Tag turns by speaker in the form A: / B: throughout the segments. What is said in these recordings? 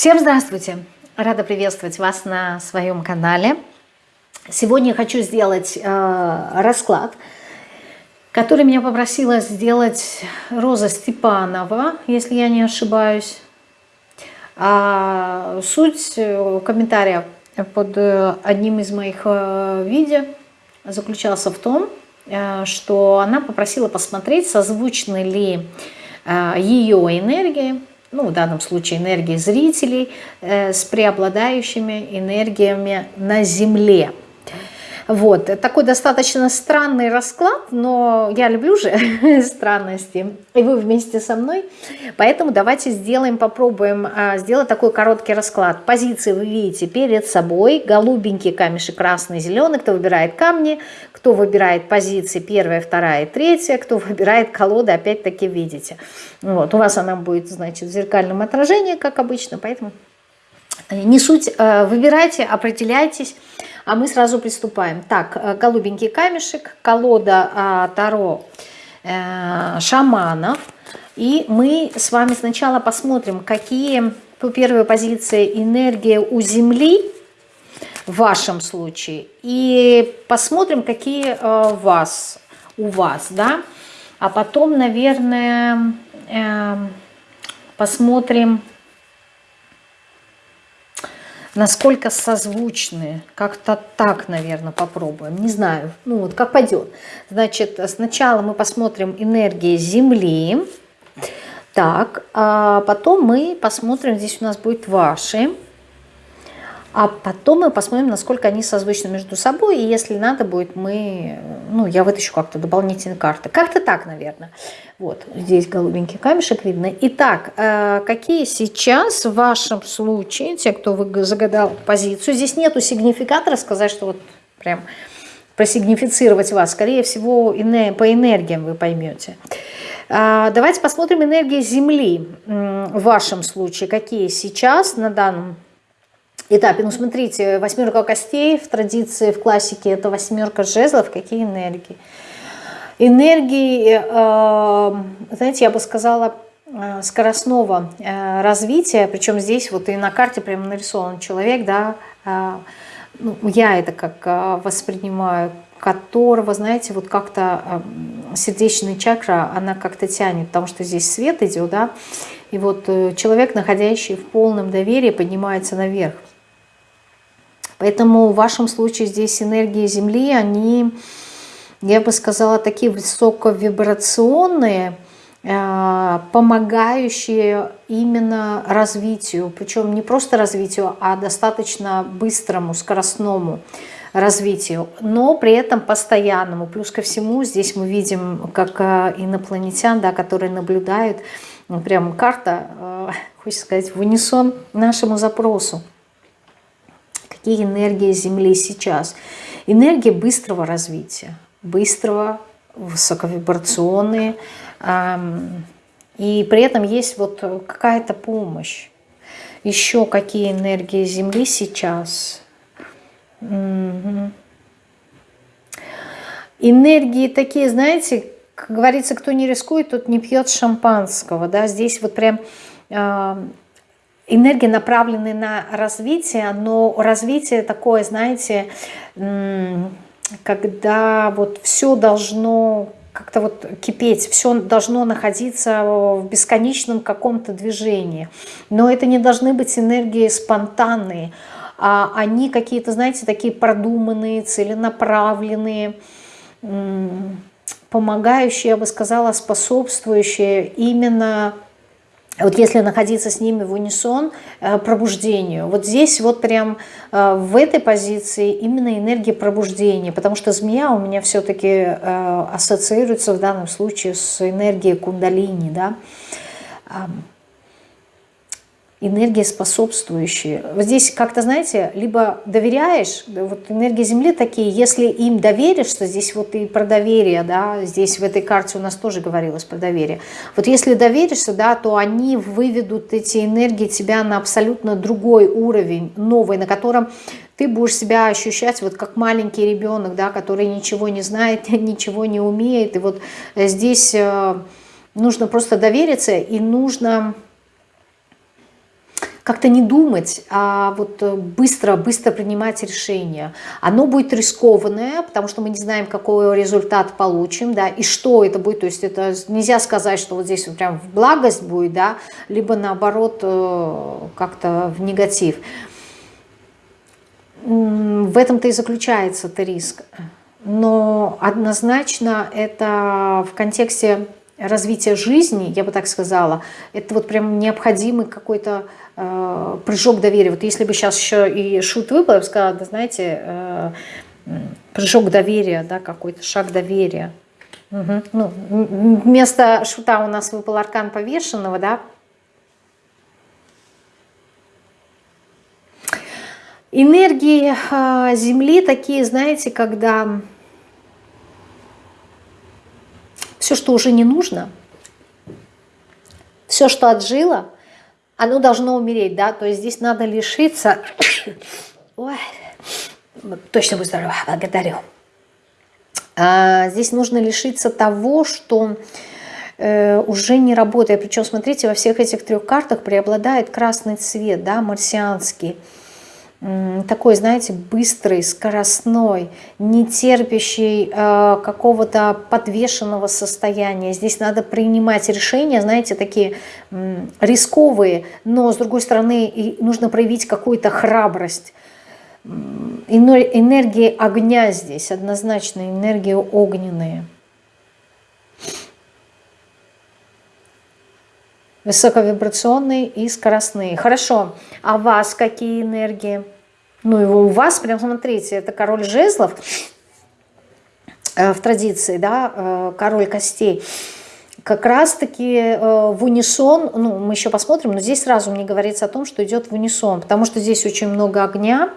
A: Всем здравствуйте! Рада приветствовать вас на своем канале. Сегодня хочу сделать э, расклад, который меня попросила сделать Роза Степанова, если я не ошибаюсь. А суть э, комментария под э, одним из моих э, видео заключался в том, что она попросила посмотреть, созвучны ли ее энергии ну, в данном случае энергии зрителей, э, с преобладающими энергиями на Земле. Вот, такой достаточно странный расклад, но я люблю же странности, и вы вместе со мной. Поэтому давайте сделаем, попробуем а, сделать такой короткий расклад. Позиции вы видите перед собой, голубенький камешек, красный, зеленый, кто выбирает камни, кто выбирает позиции первая, вторая, третья, кто выбирает колоды, опять-таки видите. Вот, у вас она будет, значит, в зеркальном отражении, как обычно, поэтому не суть, э, выбирайте, определяйтесь, а мы сразу приступаем. Так, э, голубенький камешек, колода Таро э, шаманов. И мы с вами сначала посмотрим, какие по первой позиции энергия у Земли в вашем случае. И посмотрим, какие у вас, у вас, да. А потом, наверное, посмотрим насколько созвучны. Как-то так, наверное, попробуем. Не знаю, ну вот как пойдет. Значит, сначала мы посмотрим энергии Земли. Так, а потом мы посмотрим, здесь у нас будет ваши. А потом мы посмотрим, насколько они созвучны между собой. И если надо будет, мы, ну, я вытащу как-то дополнительные карты. Как-то так, наверное. Вот, здесь голубенький камешек видно. Итак, э, какие сейчас в вашем случае, те, кто вы загадал позицию, здесь нету сигнификатора, сказать, что вот прям просигнифицировать вас. Скорее всего, по энергиям вы поймете. А, давайте посмотрим энергии Земли в вашем случае. Какие сейчас на данном этапе. Ну, смотрите, восьмерка костей в традиции, в классике это восьмерка жезлов. Какие энергии? Энергии, э, знаете, я бы сказала, э, скоростного э, развития, причем здесь вот и на карте прямо нарисован человек, да, ну, я это как воспринимаю, которого, знаете, вот как-то сердечная чакра, она как-то тянет, потому что здесь свет идет, да, и вот человек, находящий в полном доверии, поднимается наверх. Поэтому в вашем случае здесь энергии Земли, они, я бы сказала, такие высоковибрационные, э, помогающие именно развитию, причем не просто развитию, а достаточно быстрому, скоростному развитию, но при этом постоянному. Плюс ко всему здесь мы видим, как э, инопланетян, да, которые наблюдают, прям карта, э, хочется сказать, в унисон нашему запросу какие энергии Земли сейчас. Энергии быстрого развития, быстрого, высоковибрационные. И при этом есть вот какая-то помощь. Еще какие энергии Земли сейчас. Энергии такие, знаете, как говорится, кто не рискует, тот не пьет шампанского. Да? Здесь вот прям энергии направлены на развитие, но развитие такое, знаете, когда вот все должно как-то вот кипеть, все должно находиться в бесконечном каком-то движении. Но это не должны быть энергии спонтанные, а они какие-то, знаете, такие продуманные, целенаправленные, помогающие, я бы сказала, способствующие именно вот если находиться с ними в унисон, э, пробуждению. Вот здесь вот прям э, в этой позиции именно энергия пробуждения, потому что змея у меня все-таки э, ассоциируется в данном случае с энергией кундалини, да, энергии способствующие. Вот здесь как-то, знаете, либо доверяешь, вот энергии Земли такие, если им доверишься, здесь вот и про доверие, да, здесь в этой карте у нас тоже говорилось про доверие. Вот если доверишься, да, то они выведут эти энергии тебя на абсолютно другой уровень, новый, на котором ты будешь себя ощущать вот как маленький ребенок, да, который ничего не знает, ничего не умеет. И вот здесь э, нужно просто довериться и нужно как-то не думать, а вот быстро-быстро принимать решения. Оно будет рискованное, потому что мы не знаем, какой результат получим, да, и что это будет. То есть это нельзя сказать, что вот здесь вот прям в благость будет, да, либо наоборот как-то в негатив. В этом-то и заключается -то риск. Но однозначно это в контексте развития жизни, я бы так сказала, это вот прям необходимый какой-то э, прыжок доверия. Вот если бы сейчас еще и шут выпал, я бы сказала, да знаете, э, прыжок доверия, да, какой-то шаг доверия. Угу. Ну, вместо шута у нас выпал аркан повешенного, да, Энергии а, Земли такие, знаете, когда все, что уже не нужно, все, что отжило, оно должно умереть, да, то есть здесь надо лишиться, ой, точно будь здорова, благодарю, а, здесь нужно лишиться того, что э, уже не работает, причем, смотрите, во всех этих трех картах преобладает красный цвет, да, марсианский, такой, знаете, быстрый, скоростной, не терпящий э, какого-то подвешенного состояния. Здесь надо принимать решения, знаете, такие э, рисковые, но, с другой стороны, и нужно проявить какую-то храбрость. Энергии огня здесь, однозначно, энергии огненные. Высоковибрационные и скоростные. Хорошо. А у вас какие энергии? Ну, его у вас, прям смотрите, это король жезлов э, в традиции, да, э, король костей. Как раз-таки э, в унисон, ну, мы еще посмотрим, но здесь сразу мне говорится о том, что идет в унисон, потому что здесь очень много огня,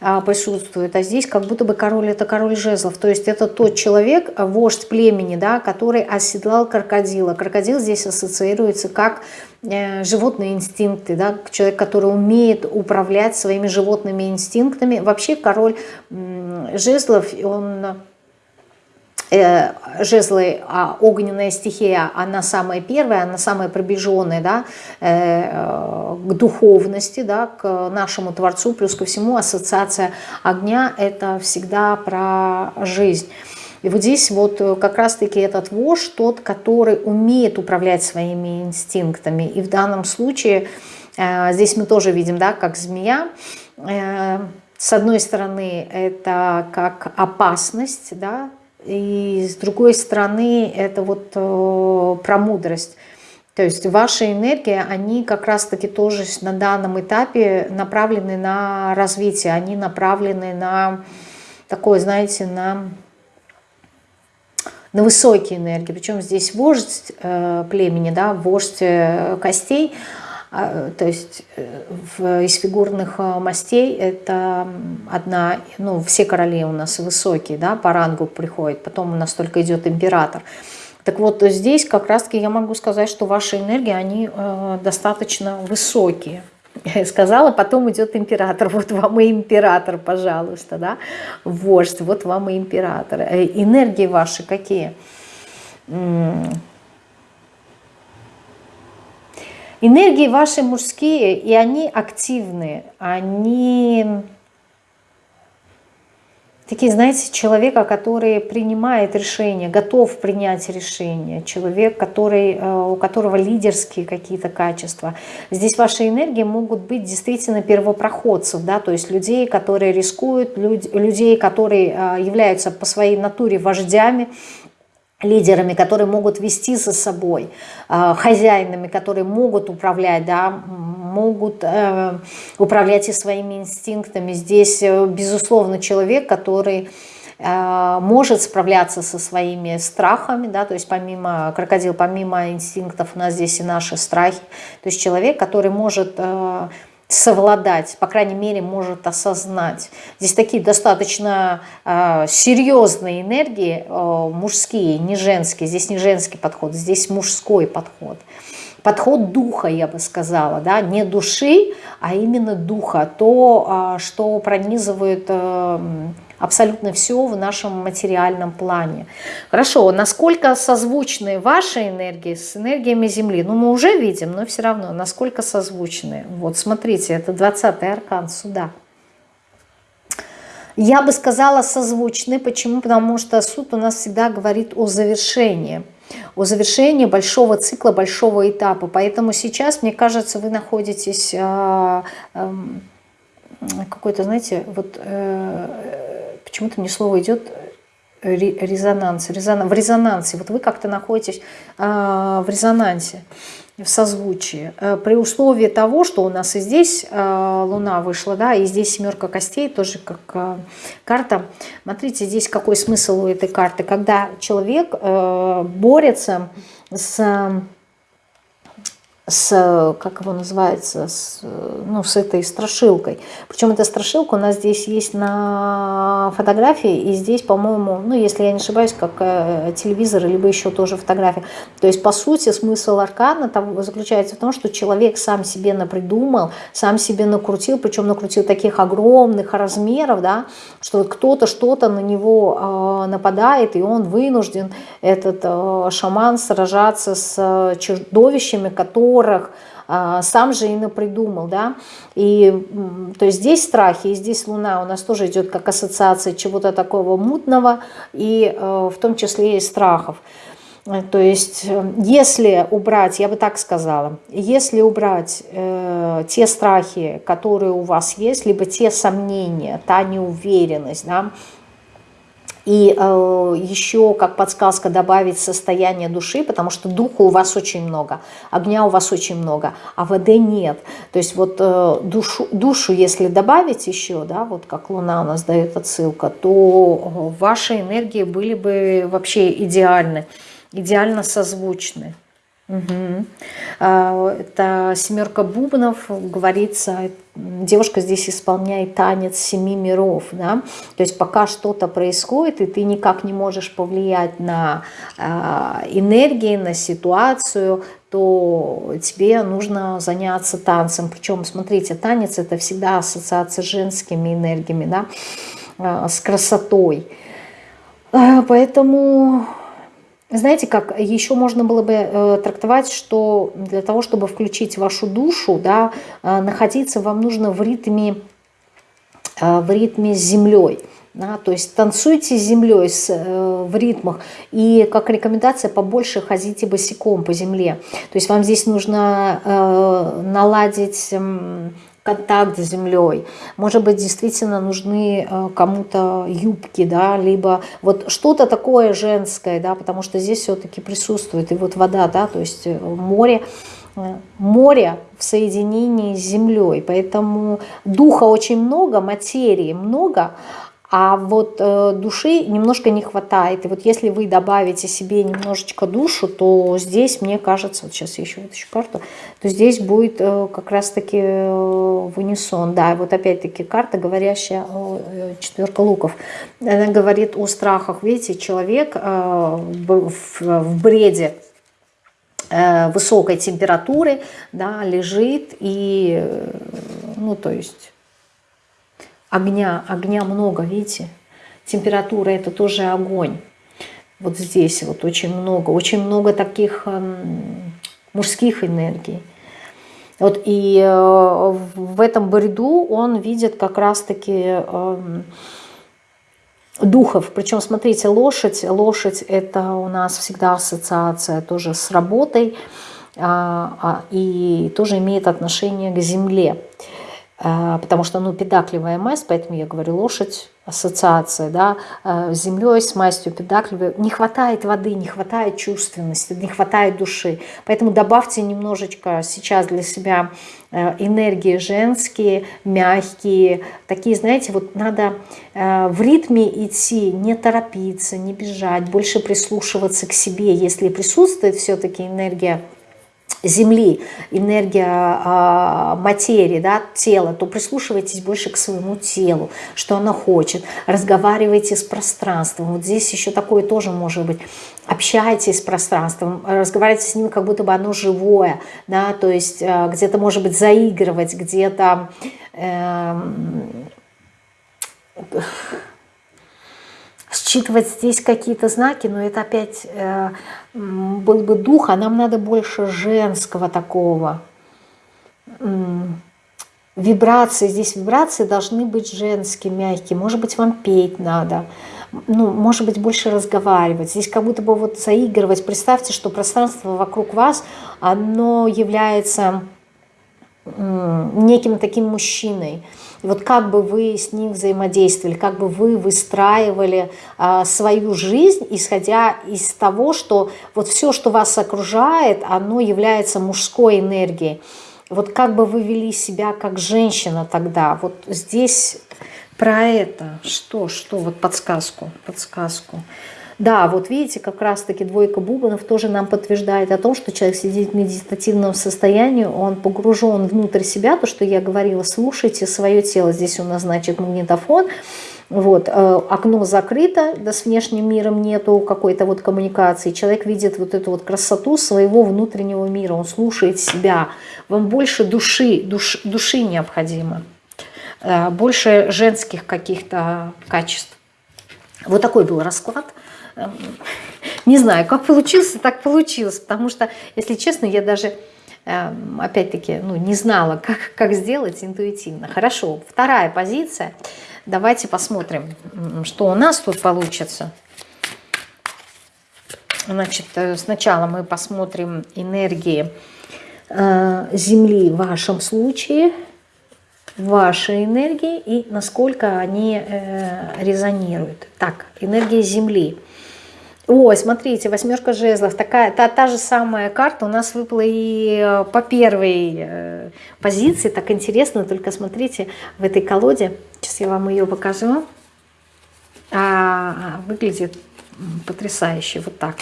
A: присутствует, а здесь как будто бы король это король жезлов, то есть это тот человек, вождь племени, да, который оседлал крокодила. Крокодил здесь ассоциируется как э, животные инстинкты, да, человек, который умеет управлять своими животными инстинктами. Вообще король жезлов, он жезлы, а огненная стихия, она самая первая, она самая приближенная да, э, к духовности, да, к нашему Творцу, плюс ко всему ассоциация огня – это всегда про жизнь. И вот здесь вот как раз-таки этот вождь, тот, который умеет управлять своими инстинктами. И в данном случае э, здесь мы тоже видим, да, как змея, э, с одной стороны, это как опасность, да, и с другой стороны, это вот э, про мудрость. То есть ваши энергии, они как раз-таки тоже на данном этапе направлены на развитие, они направлены на такое, знаете, на, на высокие энергии. Причем здесь вождь э, племени, да, вождь э, костей – то есть э, из фигурных э, мастей это одна, ну, все короли у нас высокие, да, по рангу приходят, потом у нас только идет император. Так вот, здесь как раз-таки я могу сказать, что ваши энергии, они э, достаточно высокие. Сказала, потом идет император. Вот вам и император, пожалуйста, да, вождь, вот вам и император. Энергии ваши какие? Энергии ваши мужские, и они активные, они такие, знаете, человека, который принимает решение, готов принять решение, человек, который, э, у которого лидерские какие-то качества. Здесь ваши энергии могут быть действительно первопроходцев, да, то есть людей, которые рискуют, людей, которые э, являются по своей натуре вождями, лидерами, которые могут вести за собой, э, хозяинами, которые могут управлять, да, могут э, управлять и своими инстинктами. Здесь, э, безусловно, человек, который э, может справляться со своими страхами, да, то есть помимо крокодил, помимо инстинктов у нас здесь и наши страхи, то есть человек, который может совладать, по крайней мере, может осознать. Здесь такие достаточно э, серьезные энергии, э, мужские, не женские. Здесь не женский подход, здесь мужской подход. Подход духа, я бы сказала, да, не души, а именно духа, то, э, что пронизывает э, абсолютно все в нашем материальном плане. Хорошо, насколько созвучны ваши энергии с энергиями Земли? Ну, мы уже видим, но все равно, насколько созвучны. Вот, смотрите, это 20-й аркан суда. Я бы сказала созвучны. Почему? Потому что суд у нас всегда говорит о завершении. О завершении большого цикла, большого этапа. Поэтому сейчас, мне кажется, вы находитесь... Э, э, какой-то, знаете, вот э, почему-то мне слово идет резонанс, резонанс, в резонансе. Вот вы как-то находитесь э, в резонансе, в созвучии. Э, при условии того, что у нас и здесь э, Луна вышла, да, и здесь семерка костей, тоже как э, карта. Смотрите, здесь какой смысл у этой карты. Когда человек э, борется с с, как его называется, с, ну, с этой страшилкой. Причем эта страшилка у нас здесь есть на фотографии, и здесь, по-моему, ну, если я не ошибаюсь, как э, телевизор, либо еще тоже фотография. То есть, по сути, смысл аркана там заключается в том, что человек сам себе напридумал, сам себе накрутил, причем накрутил таких огромных размеров, да, что кто-то что-то на него э, нападает, и он вынужден, этот э, шаман, сражаться с чудовищами, которые которых а, сам же и напридумал, да, и то есть здесь страхи, и здесь Луна у нас тоже идет как ассоциация чего-то такого мутного, и э, в том числе и страхов. То есть, э, если убрать, я бы так сказала, если убрать э, те страхи, которые у вас есть, либо те сомнения, та неуверенность, да, и э, еще, как подсказка, добавить состояние души, потому что духа у вас очень много, огня у вас очень много, а воды нет. То есть вот э, душу, душу, если добавить еще, да, вот как Луна у нас дает отсылка, то ваши энергии были бы вообще идеальны, идеально созвучны. Угу. Это семерка бубнов, говорится, девушка здесь исполняет танец семи миров, да, то есть пока что-то происходит, и ты никак не можешь повлиять на а, энергии, на ситуацию, то тебе нужно заняться танцем, причем, смотрите, танец это всегда ассоциация с женскими энергиями, да, а, с красотой, поэтому знаете, как еще можно было бы э, трактовать, что для того, чтобы включить вашу душу, да, э, находиться вам нужно в ритме, э, в ритме с землей. Да, то есть танцуйте с землей с, э, в ритмах и как рекомендация побольше ходите босиком по земле. То есть вам здесь нужно э, наладить э, контакт с землей. Может быть, действительно нужны э, кому-то юбки, да, либо вот что-то такое женское, да, потому что здесь все-таки присутствует и вот вода, да, то есть э, море, э, море в соединении с землей, поэтому духа очень много, материи много, а вот э, души немножко не хватает. И вот если вы добавите себе немножечко душу, то здесь, мне кажется, вот сейчас я еще вытащу карту, то здесь будет э, как раз-таки э, в унисон. Да, вот опять-таки карта, говорящая, э, четверка луков, она говорит о страхах. Видите, человек э, в, в бреде, э, высокой температуры, да, лежит и, э, ну, то есть огня, огня много, видите? Температура это тоже огонь. Вот здесь вот очень много, очень много таких эм, мужских энергий. Вот и э, в этом бреду он видит как раз-таки э, духов. Причем, смотрите, лошадь, лошадь это у нас всегда ассоциация тоже с работой а, а, и тоже имеет отношение к земле. А, потому что, ну, педакливая масть, поэтому я говорю, лошадь, ассоциация, да, а, с землей, с мастью педакливой. Не хватает воды, не хватает чувственности, не хватает души. Поэтому добавьте немножечко сейчас для себя э, энергии женские, мягкие, такие, знаете, вот надо э, в ритме идти, не торопиться, не бежать, больше прислушиваться к себе. Если присутствует все-таки энергия Земли, энергия э, материи, да, тела, то прислушивайтесь больше к своему телу, что оно хочет. Разговаривайте с пространством. Вот здесь еще такое тоже может быть. Общайтесь с пространством, разговаривайте с ним, как будто бы оно живое, да, то есть э, где-то, может быть, заигрывать, где-то... Э, считывать здесь какие-то знаки, но это опять э, был бы дух, а нам надо больше женского такого. Вибрации, здесь вибрации должны быть женские, мягкие. Может быть, вам петь надо, ну, может быть, больше разговаривать. Здесь как будто бы вот заигрывать. Представьте, что пространство вокруг вас, оно является неким таким мужчиной. И вот как бы вы с ним взаимодействовали, как бы вы выстраивали а, свою жизнь, исходя из того, что вот все, что вас окружает, оно является мужской энергией. Вот как бы вы вели себя как женщина тогда? Вот здесь про это. Что, что? Вот подсказку, подсказку. Да, вот видите, как раз-таки двойка бубонов тоже нам подтверждает о том, что человек сидит в медитативном состоянии, он погружен внутрь себя, то, что я говорила, слушайте свое тело. Здесь у нас, значит, магнитофон, вот, э, окно закрыто, да с внешним миром нету какой-то вот коммуникации. Человек видит вот эту вот красоту своего внутреннего мира, он слушает себя. Вам больше души, душ, души необходимо, э, больше женских каких-то качеств. Вот такой был расклад. Не знаю, как получился, так получилось. Потому что, если честно, я даже, эм, опять-таки, ну, не знала, как, как сделать интуитивно. Хорошо, вторая позиция. Давайте посмотрим, что у нас тут получится. Значит, э, сначала мы посмотрим энергии э, Земли в вашем случае, ваши энергии и насколько они э, резонируют. Так, энергия Земли. Ой, смотрите, восьмерка жезлов, такая, та, та же самая карта у нас выпала и э, по первой э, позиции, так интересно, только смотрите, в этой колоде, сейчас я вам ее покажу, а, выглядит потрясающе, вот так,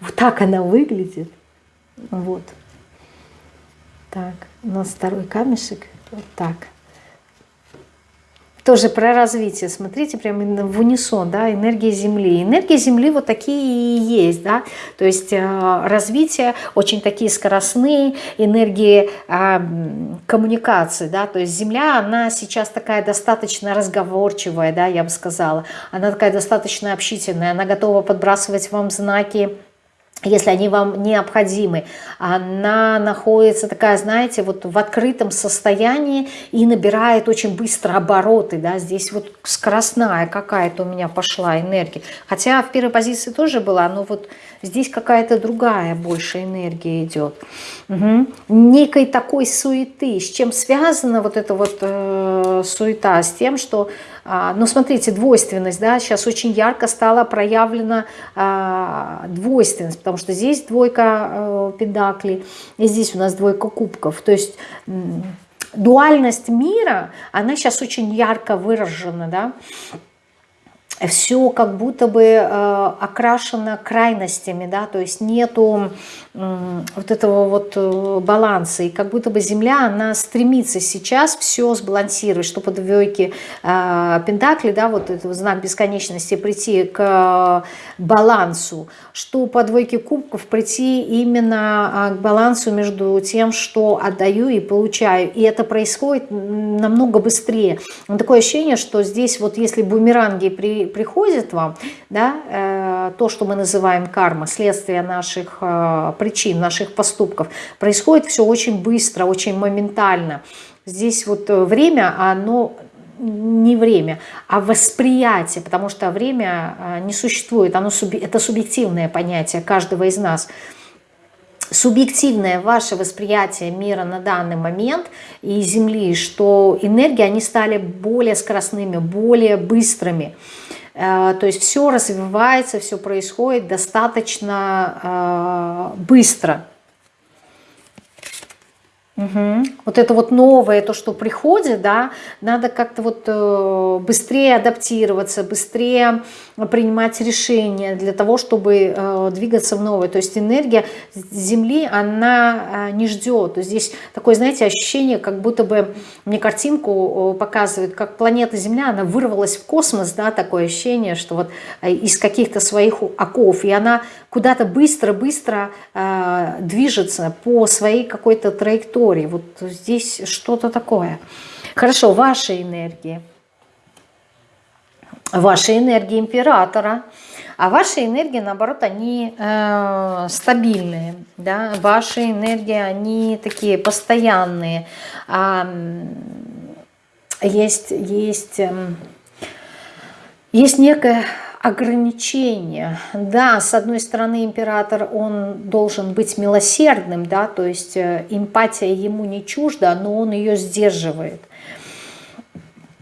A: вот так она выглядит, вот, так, у нас второй камешек, вот так, тоже про развитие. Смотрите, прямо в унисон, да, энергия Земли. Энергия Земли вот такие и есть, да, то есть э, развитие очень такие скоростные, энергии э, коммуникации, да, то есть Земля, она сейчас такая достаточно разговорчивая, да, я бы сказала, она такая достаточно общительная, она готова подбрасывать вам знаки, если они вам необходимы. Она находится такая, знаете, вот в открытом состоянии и набирает очень быстро обороты, да, здесь вот скоростная какая-то у меня пошла энергия. Хотя в первой позиции тоже была, но вот здесь какая-то другая больше энергия идет. Угу. Некой такой суеты. С чем связана вот эта вот э, суета? С тем, что а, ну, смотрите, двойственность, да, сейчас очень ярко стала проявлена а, двойственность, потому что здесь двойка э, педаклей, и здесь у нас двойка кубков. То есть дуальность мира, она сейчас очень ярко выражена, да, все как будто бы э, окрашено крайностями, да, то есть нету вот этого вот э, баланса, и как будто бы Земля, она стремится сейчас все сбалансировать, что по двойке э, Пентакли, да, вот этот знак бесконечности прийти к балансу, что по двойке кубков прийти именно к балансу между тем, что отдаю и получаю, и это происходит намного быстрее. Такое ощущение, что здесь вот если бумеранги при приходит вам, да, э, то, что мы называем карма, следствие наших э, причин, наших поступков, происходит все очень быстро, очень моментально. Здесь вот э, время, оно не время, а восприятие, потому что время не существует, оно, это субъективное понятие каждого из нас – субъективное ваше восприятие мира на данный момент и Земли, что энергии, они стали более скоростными, более быстрыми. Э, то есть все развивается, все происходит достаточно э, быстро. Угу. Вот это вот новое, то, что приходит, да, надо как-то вот э, быстрее адаптироваться, быстрее принимать решения для того, чтобы э, двигаться в новое. То есть энергия Земли, она э, не ждет. Здесь такое, знаете, ощущение, как будто бы мне картинку показывают, как планета Земля, она вырвалась в космос, да, такое ощущение, что вот из каких-то своих оков, и она куда-то быстро-быстро движется по своей какой-то траектории истории. Вот здесь что-то такое. Хорошо, ваши энергии. ваши энергии императора. А ваши энергии, наоборот, они э, стабильные. Да? Ваши энергии, они такие постоянные. А, есть, есть, эм, есть некое ограничение. Да, с одной стороны, император, он должен быть милосердным, да, то есть э, эмпатия ему не чужда, но он ее сдерживает.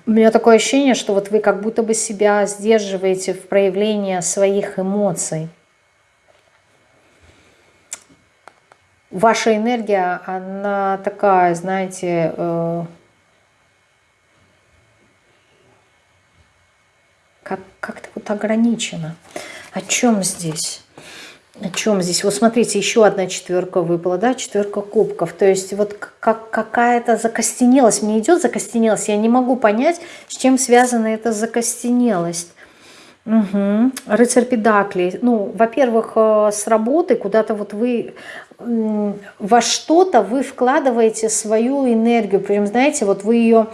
A: У меня такое ощущение, что вот вы как будто бы себя сдерживаете в проявлении своих эмоций. Ваша энергия, она такая, знаете, как, как-то вот ограничена. О чем здесь? О чем здесь? Вот смотрите, еще одна четверка выпала, да, четверка кубков. То есть вот как какая-то закостенелость. Мне идет закостенелость, я не могу понять, с чем связана эта закостенелость. Угу. Рыцарь педаклей. Ну, во-первых, э, с работы куда-то вот вы во что-то вы вкладываете свою энергию. Прям, знаете, вот вы ее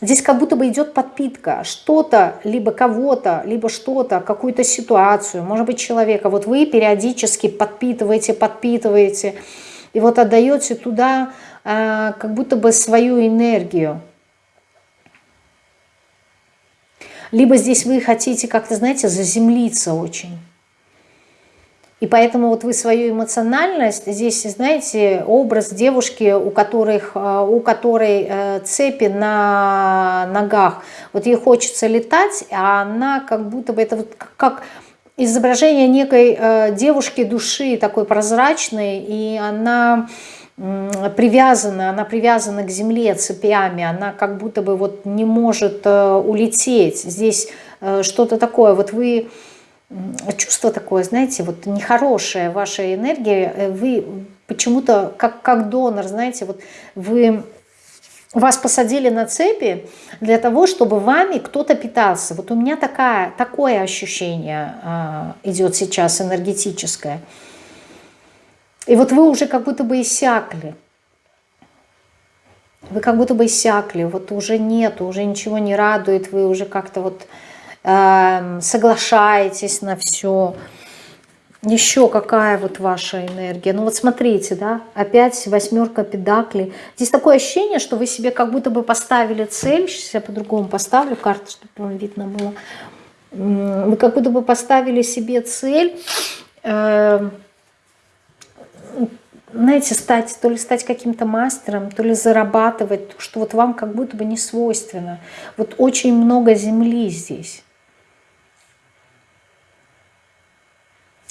A: Здесь как будто бы идет подпитка, что-то, либо кого-то, либо что-то, какую-то ситуацию, может быть человека. Вот вы периодически подпитываете, подпитываете, и вот отдаете туда э, как будто бы свою энергию. Либо здесь вы хотите как-то, знаете, заземлиться очень. И поэтому вот вы свою эмоциональность, здесь, знаете, образ девушки, у, которых, э, у которой э, цепи на ногах, вот ей хочется летать, а она как будто бы, это вот как изображение некой э, девушки души, такой прозрачной, и она привязана, она привязана к земле цепями, она как будто бы вот не может улететь. Здесь что-то такое, вот вы чувство такое, знаете, вот нехорошая ваша энергия, э, вы почему-то как, как донор, знаете, вот вы вас посадили на цепи для того, чтобы вами кто-то питался. Вот у меня такая, такое ощущение а, идет сейчас энергетическое. И вот вы уже как будто бы иссякли. Вы как будто бы иссякли, вот уже нет, уже ничего не радует, вы уже как-то вот Эм, соглашаетесь на все. Еще какая вот ваша энергия? Ну вот смотрите, да, опять восьмерка педаклей. Здесь такое ощущение, что вы себе как будто бы поставили цель. Сейчас я по-другому поставлю карту, чтобы вам видно было. Вы как будто бы поставили себе цель, эм, знаете, стать, то ли стать каким-то мастером, то ли зарабатывать, что вот вам как будто бы не свойственно. Вот очень много земли здесь.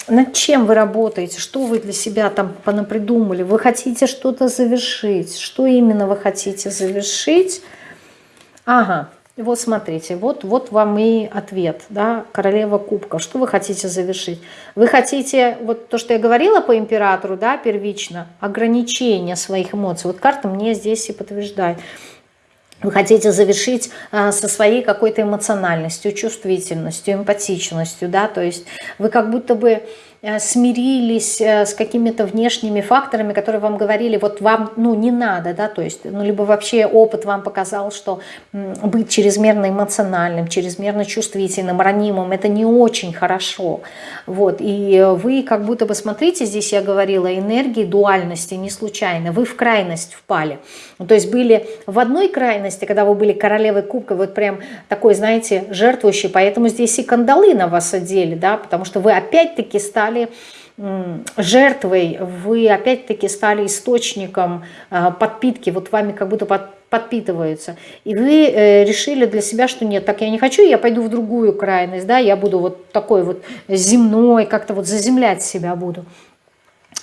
A: Над чем вы работаете, что вы для себя там понапридумали, вы хотите что-то завершить, что именно вы хотите завершить. Ага, вот смотрите, вот, вот вам и ответ, да, королева кубков. Что вы хотите завершить? Вы хотите, вот то, что я говорила по императору, да, первично, ограничение своих эмоций. Вот карта мне здесь и подтверждает вы хотите завершить а, со своей какой-то эмоциональностью, чувствительностью, эмпатичностью, да, то есть вы как будто бы Э, смирились э, с какими-то внешними факторами, которые вам говорили, вот вам ну, не надо, да, то есть, ну, либо вообще опыт вам показал, что быть чрезмерно эмоциональным, чрезмерно чувствительным, ранимым, это не очень хорошо, вот, и вы как будто бы, смотрите, здесь я говорила, энергии дуальности не случайно, вы в крайность впали, то есть были в одной крайности, когда вы были королевой кубка, вот прям такой, знаете, жертвующий, поэтому здесь и кандалы на вас одели, да, потому что вы опять-таки стали жертвой, вы опять-таки стали источником а, подпитки, вот вами как будто под, подпитываются. И вы э, решили для себя, что нет, так я не хочу, я пойду в другую крайность, да, я буду вот такой вот земной, как-то вот заземлять себя буду.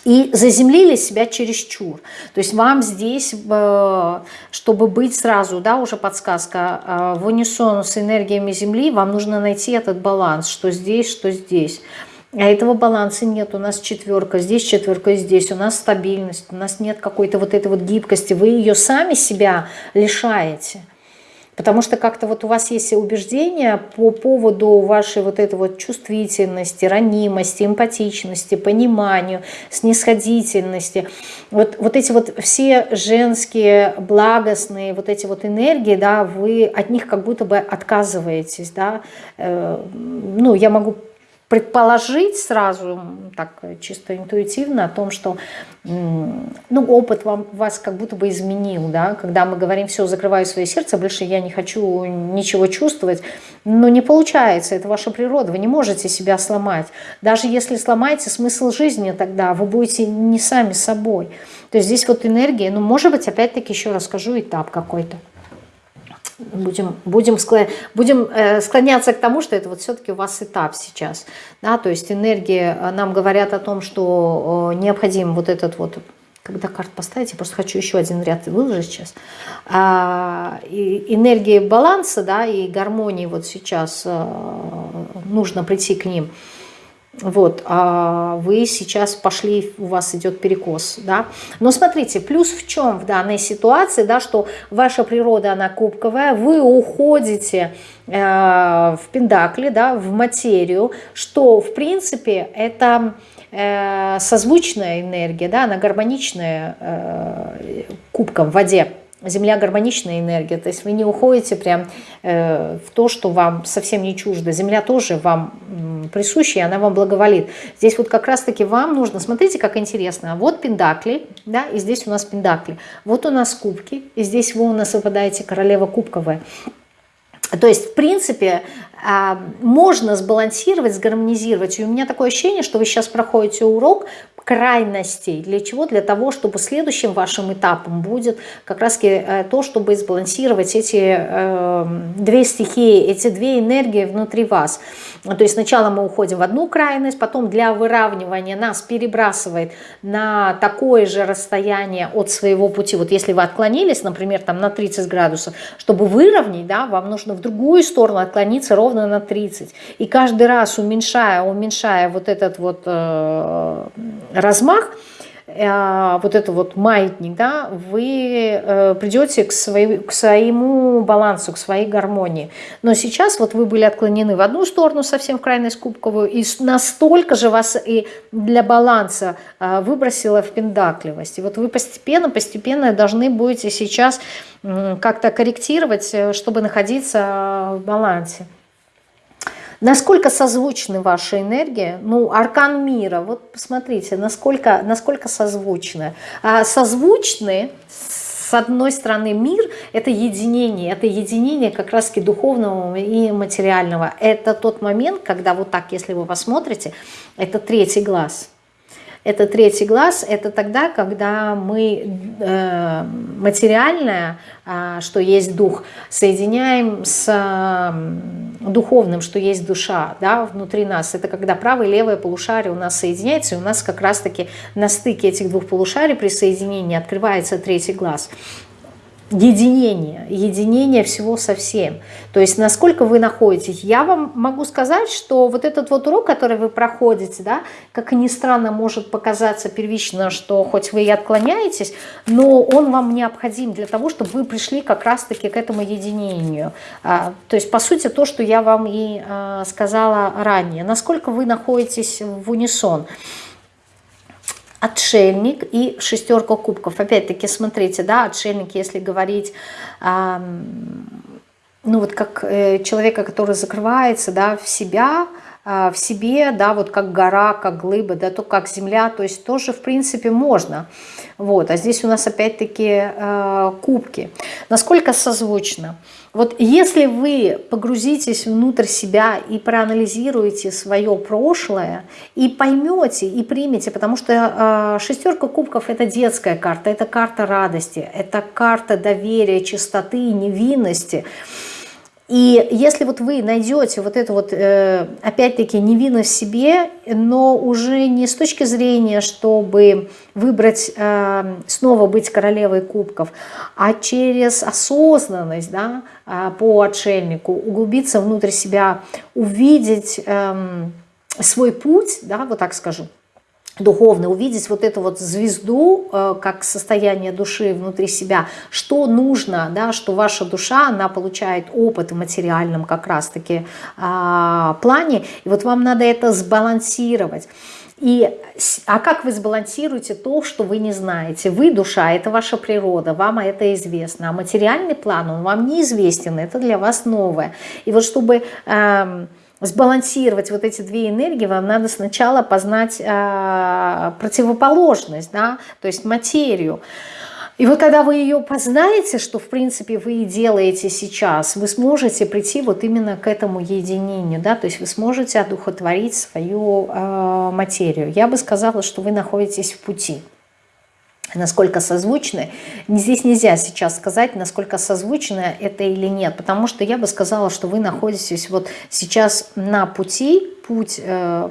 A: И заземлили себя чересчур. То есть вам здесь, э, чтобы быть сразу, да, уже подсказка, э, в унисон с энергиями Земли, вам нужно найти этот баланс, что здесь, что здесь. А этого баланса нет. У нас четверка, здесь четверка, здесь. У нас стабильность, у нас нет какой-то вот этой вот гибкости. Вы ее сами себя лишаете. Потому что как-то вот у вас есть убеждения по поводу вашей вот этой вот чувствительности, ранимости, эмпатичности, пониманию, снисходительности. Вот, вот эти вот все женские благостные вот эти вот энергии, да, вы от них как будто бы отказываетесь, да. Э, ну, я могу предположить сразу, так чисто интуитивно, о том, что ну, опыт вам, вас как будто бы изменил, да, когда мы говорим, все, закрываю свое сердце, больше я не хочу ничего чувствовать, но не получается, это ваша природа, вы не можете себя сломать. Даже если сломаете смысл жизни тогда, вы будете не сами собой. То есть здесь вот энергия, ну, может быть, опять-таки еще расскажу этап какой-то будем, будем, будем э, склоняться к тому, что это вот все-таки у вас этап сейчас. Да, то есть энергии э, нам говорят о том, что э, необходим вот этот вот когда карт поставить, я просто хочу еще один ряд выложить сейчас. А, и энергии баланса, да, и гармонии вот сейчас нужно прийти к ним вот, а вы сейчас пошли, у вас идет перекос, да. Но смотрите, плюс в чем в данной ситуации, да, что ваша природа, она кубковая, вы уходите э, в пендакли, да, в материю, что, в принципе, это э, созвучная энергия, да, она гармоничная э, кубком в воде, Земля гармоничная энергия, то есть вы не уходите прям э, в то, что вам совсем не чуждо. Земля тоже вам присуща, и она вам благоволит. Здесь вот как раз-таки вам нужно, смотрите, как интересно. Вот пендакли, да, и здесь у нас пендакли. Вот у нас кубки, и здесь вы у нас выпадаете королева кубковая. То есть, в принципе, а, можно сбалансировать, сгармонизировать. И у меня такое ощущение, что вы сейчас проходите урок крайностей. Для чего? Для того, чтобы следующим вашим этапом будет как раз э, то, чтобы сбалансировать эти э, две стихии, эти две энергии внутри вас. То есть сначала мы уходим в одну крайность, потом для выравнивания нас перебрасывает на такое же расстояние от своего пути. Вот если вы отклонились, например, там на 30 градусов, чтобы выровнять, да, вам нужно в другую сторону отклониться ровно на 30. И каждый раз уменьшая, уменьшая вот этот вот э, размах, э, вот это вот маятник, да, вы э, придете к, своей, к своему балансу, к своей гармонии. Но сейчас вот вы были отклонены в одну сторону, совсем в крайность кубковую, и настолько же вас и для баланса э, выбросило в пендакливость. И вот вы постепенно, постепенно должны будете сейчас как-то корректировать, чтобы находиться в балансе. Насколько созвучны ваши энергии? Ну, аркан мира, вот посмотрите, насколько, насколько созвучны. А созвучны, с одной стороны, мир – это единение, это единение как раз-таки духовного и материального. Это тот момент, когда вот так, если вы посмотрите, это третий глаз – это третий глаз, это тогда, когда мы э, материальное, э, что есть дух, соединяем с э, духовным, что есть душа да, внутри нас. Это когда правое и левое полушарие у нас соединяется, и у нас как раз-таки на стыке этих двух полушарий при соединении открывается третий глаз единение, единение всего со всем. То есть насколько вы находитесь. Я вам могу сказать, что вот этот вот урок, который вы проходите, да, как ни странно может показаться первично, что хоть вы и отклоняетесь, но он вам необходим для того, чтобы вы пришли как раз-таки к этому единению. А, то есть по сути то, что я вам и а, сказала ранее. Насколько вы находитесь в унисон отшельник и шестерка кубков. Опять-таки, смотрите, да, отшельник, если говорить, э, ну вот как э, человека, который закрывается, да, в себя, в себе, да, вот как гора, как глыба, да, то как земля, то есть тоже, в принципе, можно. Вот, а здесь у нас опять-таки э, кубки. Насколько созвучно? Вот если вы погрузитесь внутрь себя и проанализируете свое прошлое, и поймете, и примете, потому что э, шестерка кубков – это детская карта, это карта радости, это карта доверия, чистоты, невинности – и если вот вы найдете вот эту вот, э, опять-таки, невинность в себе, но уже не с точки зрения, чтобы выбрать, э, снова быть королевой кубков, а через осознанность, да, э, по отшельнику, углубиться внутрь себя, увидеть эм, свой путь, да, вот так скажу, духовно, увидеть вот эту вот звезду, э, как состояние души внутри себя, что нужно, да, что ваша душа, она получает опыт в материальном как раз-таки а, плане, и вот вам надо это сбалансировать. И, а как вы сбалансируете то, что вы не знаете? Вы душа, это ваша природа, вам это известно. А материальный план, он вам неизвестен, это для вас новое. И вот чтобы... Э, сбалансировать вот эти две энергии, вам надо сначала познать э, противоположность, да, то есть материю. И вот когда вы ее познаете, что в принципе вы и делаете сейчас, вы сможете прийти вот именно к этому единению, да, то есть вы сможете одухотворить свою э, материю. Я бы сказала, что вы находитесь в пути насколько созвучны. Здесь нельзя сейчас сказать, насколько созвучно это или нет, потому что я бы сказала, что вы находитесь вот сейчас на пути, путь э,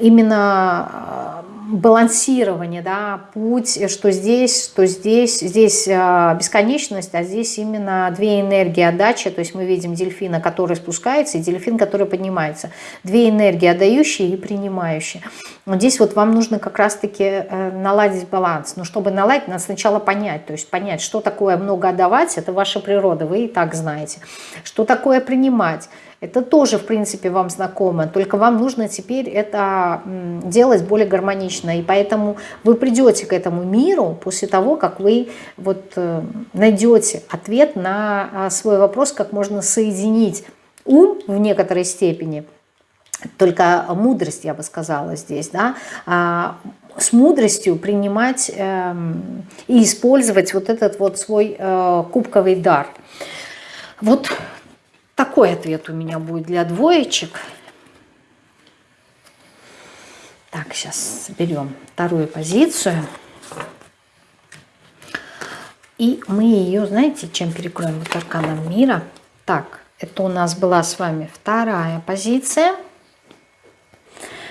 A: именно балансирование, да, путь, что здесь, что здесь, здесь э, бесконечность, а здесь именно две энергии отдачи, то есть мы видим дельфина, который спускается, и дельфин, который поднимается. Две энергии, отдающие и принимающие. Но здесь вот вам нужно как раз-таки э, наладить баланс. Но чтобы наладить, надо сначала понять, то есть понять, что такое много отдавать, это ваша природа, вы и так знаете. Что такое принимать, это тоже, в принципе, вам знакомо, только вам нужно теперь это делать более гармонично. И поэтому вы придете к этому миру после того, как вы вот э, найдете ответ на а, свой вопрос, как можно соединить ум в некоторой степени, только мудрость, я бы сказала здесь, да, а, с мудростью принимать э, и использовать вот этот вот свой э, кубковый дар. Вот такой ответ у меня будет для двоечек. Так, сейчас соберем вторую позицию. И мы ее, знаете, чем перекроем? Вот арканом мира. Так, это у нас была с вами вторая позиция.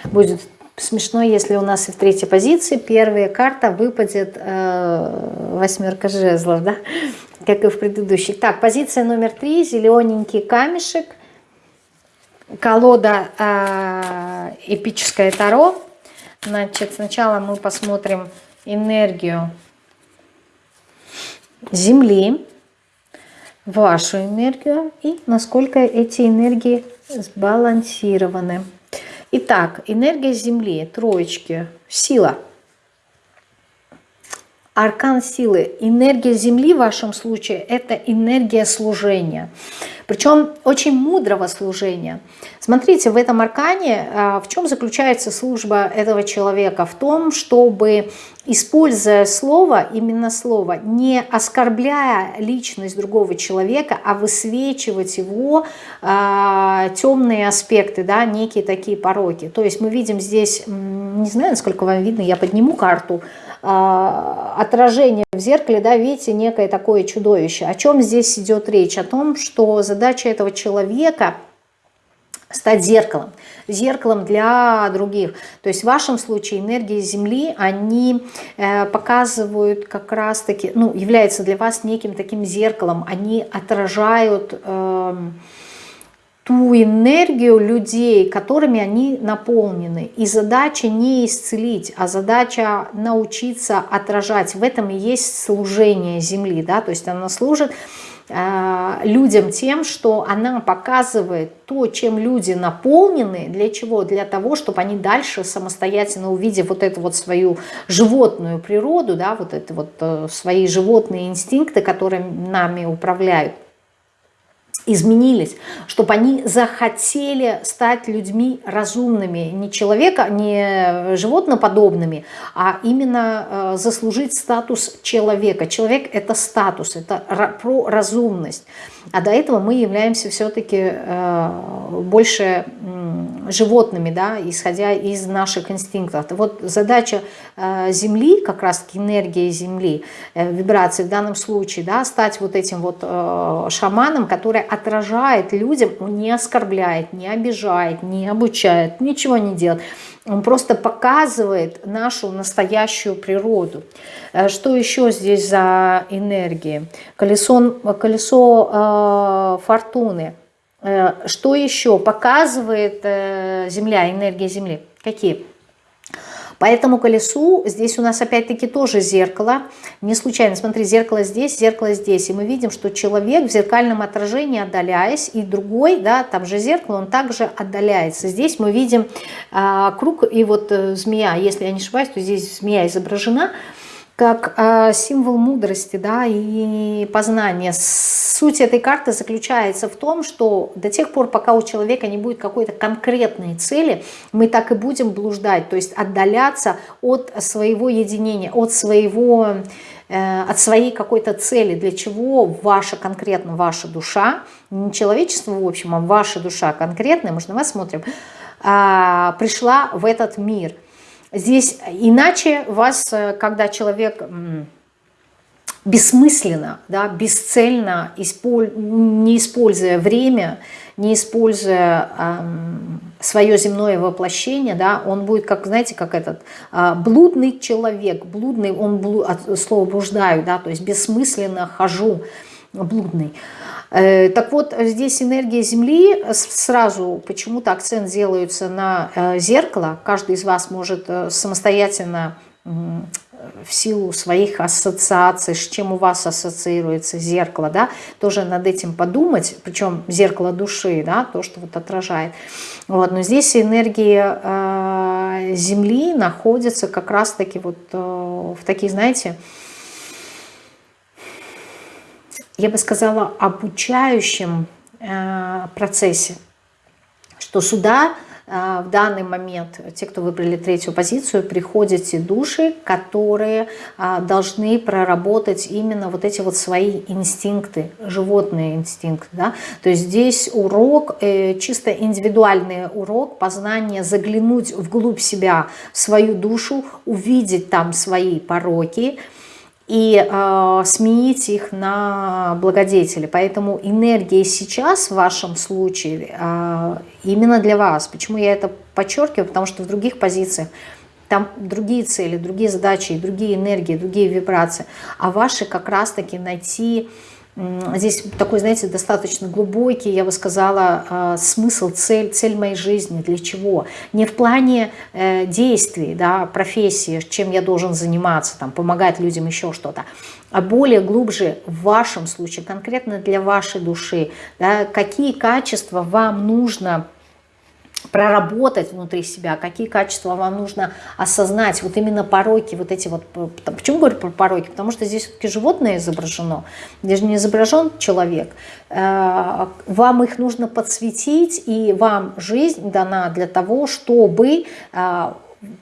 A: Будет смешно, если у нас и в третьей позиции первая карта выпадет э, восьмерка жезлов, да? Как и в предыдущих. Так, позиция номер три, зелененький камешек, колода э, эпическое таро. Значит, сначала мы посмотрим энергию Земли, вашу энергию и насколько эти энергии сбалансированы. Итак, энергия Земли, троечки, сила – аркан силы. Энергия Земли в вашем случае – это энергия служения. Причем очень мудрого служения. Смотрите, в этом аркане а, в чем заключается служба этого человека? В том, чтобы, используя слово, именно слово, не оскорбляя личность другого человека, а высвечивать его э, темные аспекты, да, некие такие пороки. То есть мы видим здесь, не знаю, насколько вам видно, я подниму карту, а, отражение в зеркале, да, видите, некое такое чудовище. О чем здесь идет речь? О том, что задача этого человека стать зеркалом, зеркалом для других. То есть в вашем случае энергии Земли, они э, показывают как раз-таки, ну, являются для вас неким таким зеркалом, они отражают... Э, ту энергию людей, которыми они наполнены. И задача не исцелить, а задача научиться отражать. В этом и есть служение Земли. Да? То есть она служит э, людям тем, что она показывает то, чем люди наполнены, для чего? Для того, чтобы они дальше самостоятельно, увидев вот эту вот свою животную природу, да, вот это вот э, свои животные инстинкты, которые нами управляют, изменились, чтобы они захотели стать людьми разумными, не человека, не животноподобными, а именно э, заслужить статус человека. Человек – это статус, это про разумность. А до этого мы являемся все-таки э, больше животными, да, исходя из наших инстинктов. Вот задача э, Земли, как раз энергия Земли, вибрации в данном случае, да, стать вот этим вот шаманом, который отражает людям, он не оскорбляет, не обижает, не обучает, ничего не делает. Он просто показывает нашу настоящую природу. Э, что еще здесь за энергии? Колесо, колесо э, фортуны. Э, что еще показывает э, Земля, энергия Земли? Какие? По этому колесу здесь у нас опять-таки тоже зеркало. Не случайно, смотри, зеркало здесь, зеркало здесь. И мы видим, что человек в зеркальном отражении отдаляясь, и другой, да, там же зеркало, он также отдаляется. Здесь мы видим а, круг и вот э, змея. Если я не ошибаюсь, то здесь змея изображена как э, символ мудрости да, и познания. Суть этой карты заключается в том, что до тех пор, пока у человека не будет какой-то конкретной цели, мы так и будем блуждать, то есть отдаляться от своего единения, от своего э, от своей какой-то цели, для чего ваша конкретно ваша душа, не человечество в общем, а ваша душа конкретная, мы же на вас смотрим, а, пришла в этот мир – Здесь иначе вас, э, когда человек бессмысленно, да, бесцельно, не используя время, не используя эм, свое земное воплощение, да, он будет, как, знаете, как этот э, блудный человек, блудный, он блу, от слова блуждаю, да, то есть бессмысленно хожу, блудный. Так вот, здесь энергия Земли, сразу почему-то акцент делается на э, зеркало. Каждый из вас может э, самостоятельно в силу своих ассоциаций, с чем у вас ассоциируется зеркало, да, тоже над этим подумать, причем зеркало души, да, то, что вот отражает. Вот, но здесь энергия э, Земли находится как раз-таки вот э, в таких, знаете, я бы сказала, обучающем э, процессе, что сюда э, в данный момент, те, кто выбрали третью позицию, приходят те души, которые э, должны проработать именно вот эти вот свои инстинкты, животные инстинкты. Да? То есть здесь урок, чисто индивидуальный урок, познание, заглянуть вглубь себя, в свою душу, увидеть там свои пороки, и э, сменить их на благодетели. Поэтому энергия сейчас в вашем случае э, именно для вас. Почему я это подчеркиваю? Потому что в других позициях там другие цели, другие задачи, другие энергии, другие вибрации. А ваши как раз-таки найти Здесь такой, знаете, достаточно глубокий, я бы сказала, а, смысл, цель, цель моей жизни, для чего. Не в плане э, действий, да, профессии, чем я должен заниматься, там, помогать людям, еще что-то, а более глубже в вашем случае, конкретно для вашей души, да, какие качества вам нужно проработать внутри себя, какие качества вам нужно осознать, вот именно пороки, вот эти вот, почему говорю про пороки, потому что здесь все-таки животное изображено, здесь не изображен человек, э, вам их нужно подсветить, и вам жизнь дана для того, чтобы э,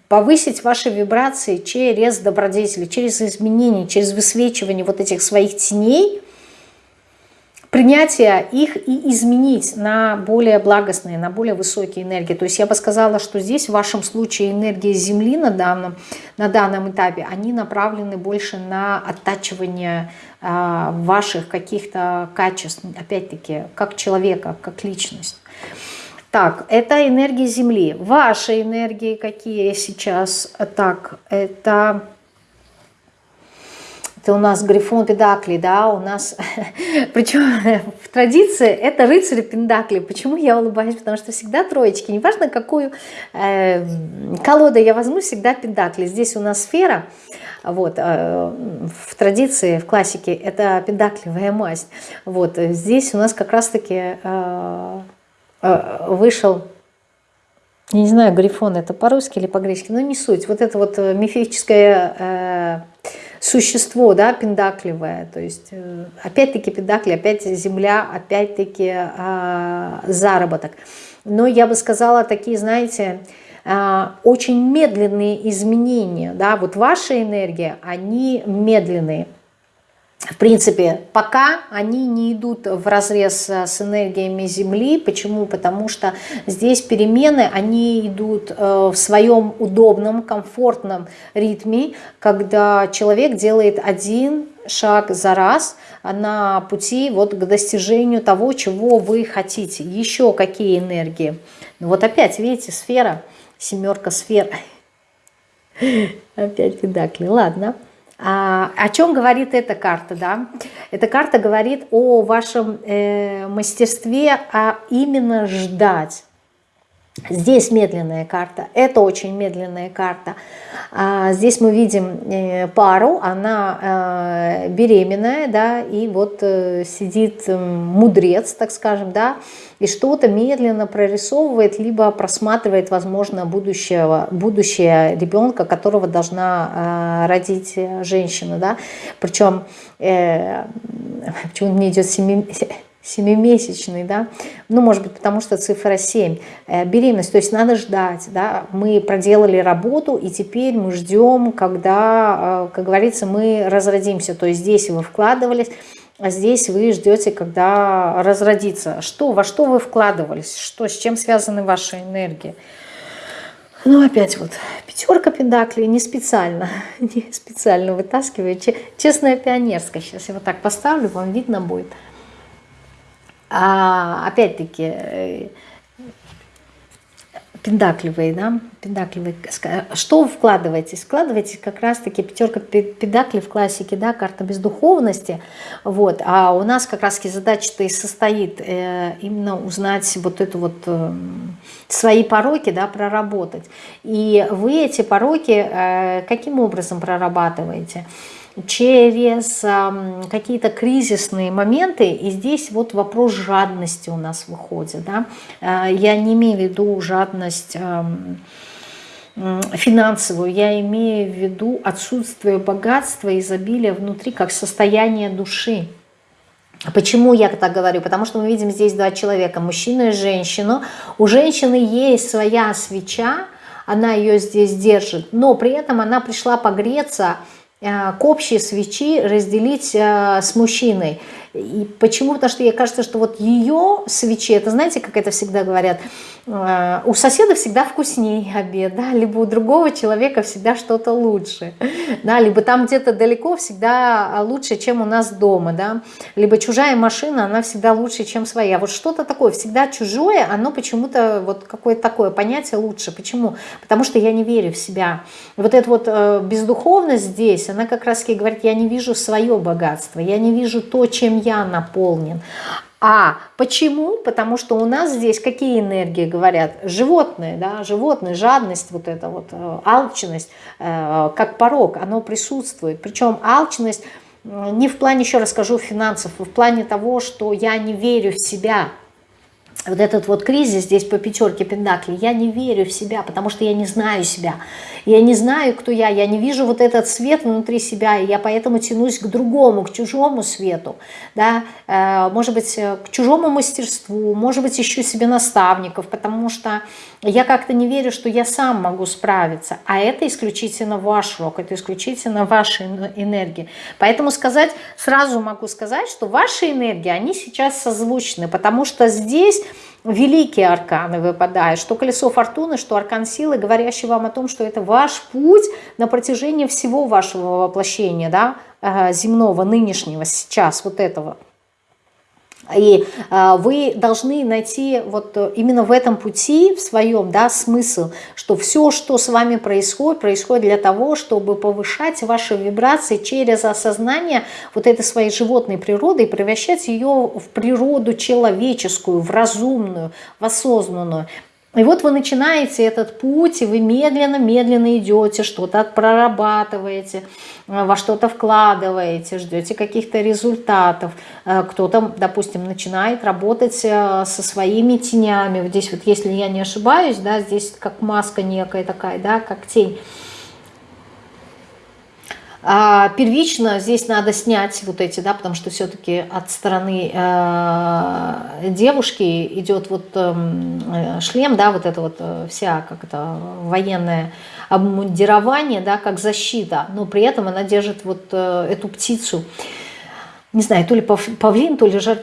A: повысить ваши вибрации через добродетели, через изменения, через высвечивание вот этих своих теней, принятие их и изменить на более благостные, на более высокие энергии. То есть я бы сказала, что здесь в вашем случае энергии Земли на данном, на данном этапе, они направлены больше на оттачивание э, ваших каких-то качеств, опять-таки, как человека, как личность. Так, это энергия Земли. Ваши энергии какие сейчас? Так, это это у нас Грифон Педакли, да, у нас, причем в традиции это рыцарь Пендакли. Почему я улыбаюсь? Потому что всегда троечки, неважно какую э, колоду я возьму, всегда Пендакли. Здесь у нас сфера, вот, э, в традиции, в классике это педакливая масть. Вот, здесь у нас как раз-таки э, э, вышел я не знаю, грифон это по-русски или по-гречески, но не суть. Вот это вот э, мифическое э, существо, да, пендакливое. То есть, э, опять-таки пендакли, опять земля, опять-таки э, заработок. Но я бы сказала, такие, знаете, э, очень медленные изменения. Да, вот ваша энергия, они медленные в принципе, пока они не идут в разрез э, с энергиями Земли. Почему? Потому что здесь перемены, они идут э, в своем удобном, комфортном ритме, когда человек делает один шаг за раз на пути вот к достижению того, чего вы хотите. Еще какие энергии? Ну вот опять, видите, сфера, семерка сфер. Опять педакли. Ладно. А, о чем говорит эта карта? Да? Эта карта говорит о вашем э, мастерстве, а именно ждать. Здесь медленная карта, это очень медленная карта. А здесь мы видим э, пару, она э, беременная, да, и вот э, сидит мудрец, так скажем, да, и что-то медленно прорисовывает, либо просматривает, возможно, будущего, будущее ребенка, которого должна родить женщина, да. Причем, почему мне идет семимя семимесячный, да, ну, может быть, потому что цифра 7, э, беременность, то есть надо ждать, да, мы проделали работу, и теперь мы ждем, когда, э, как говорится, мы разродимся, то есть здесь вы вкладывались, а здесь вы ждете, когда разродится. Что, во что вы вкладывались, что, с чем связаны ваши энергии? Ну, опять вот пятерка пентаклей, не специально, не специально вытаскиваю, честная пионерская. Сейчас я вот так поставлю, вам видно будет. А, опять-таки, э, пендакливые, да, пендакливые, что вы вкладываетесь? Вкладываетесь как раз-таки пятерка педаклей в классике, да, карта бездуховности, вот, а у нас как раз-таки задача-то и состоит э, именно узнать вот эту вот э, свои пороки, да, проработать. И вы эти пороки э, каким образом прорабатываете? Через какие-то кризисные моменты, и здесь вот вопрос жадности у нас выходит. Да? Э, я не имею в виду жадность финансовую, я имею в виду отсутствие богатства, изобилия внутри, как состояние души. Почему я так говорю? Потому что мы видим здесь два человека, мужчину и женщину. У женщины есть своя свеча, она ее здесь держит, но при этом она пришла погреться, к общей свечи разделить э, с мужчиной. И почему? Потому что ей кажется, что вот ее свечи, это знаете, как это всегда говорят, э, у соседа всегда вкуснее обед, да, либо у другого человека всегда что-то лучше, да, либо там где-то далеко всегда лучше, чем у нас дома, да, либо чужая машина, она всегда лучше, чем своя. Вот что-то такое, всегда чужое, оно почему-то, вот какое-то такое понятие лучше. Почему? Потому что я не верю в себя. Вот эта вот э, бездуховность здесь, она как раз-таки говорит, я не вижу свое богатство, я не вижу то, чем я наполнен. А почему? Потому что у нас здесь какие энергии говорят? Животные, да, животные, жадность, вот эта вот э, алчность, э, как порог, оно присутствует. Причем алчность не в плане, еще раз скажу, финансов, а в плане того, что я не верю в себя, вот этот вот кризис здесь по пятерке пентаклей, я не верю в себя, потому что я не знаю себя. Я не знаю, кто я, я не вижу вот этот свет внутри себя, и я поэтому тянусь к другому, к чужому свету, да, э, может быть, э, к чужому мастерству, может быть, ищу себе наставников, потому что я как-то не верю, что я сам могу справиться, а это исключительно ваш рок, это исключительно ваши энергии. Поэтому сказать, сразу могу сказать, что ваши энергии, они сейчас созвучны, потому что здесь великие арканы выпадают, что колесо фортуны, что аркан силы, говорящий вам о том, что это ваш путь на протяжении всего вашего воплощения, да, э, земного, нынешнего, сейчас, вот этого. И э, вы должны найти вот именно в этом пути, в своем, да, смысл, что все, что с вами происходит, происходит для того, чтобы повышать ваши вибрации через осознание вот этой своей животной природы и превращать ее в природу человеческую, в разумную, в осознанную. И вот вы начинаете этот путь, и вы медленно-медленно идете, что-то прорабатываете, э, во что-то вкладываете, ждете каких-то результатов. Э, кто-то, допустим, начинает работать э, со своими тенями. Вот здесь вот, если я не ошибаюсь, да, здесь как маска некая такая, да, как тень. А первично здесь надо снять вот эти, да, потому что все-таки от стороны э, девушки идет вот эм, э, шлем, да, вот это вот э, вся как это военное обмундирование, да, как защита, но при этом она держит вот эту птицу. Не знаю, то ли павлин, то ли жар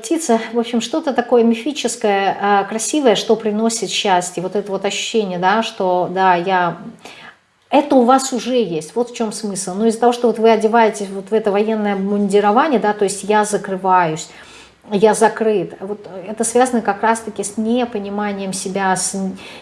A: в общем, что-то такое мифическое, красивое, что приносит счастье, вот это вот ощущение, да, что, да, я это у вас уже есть. Вот в чем смысл. Но из-за того, что вот вы одеваетесь вот в это военное мундирование, да, то есть я закрываюсь, я закрыт. Вот это связано как раз-таки с непониманием себя, с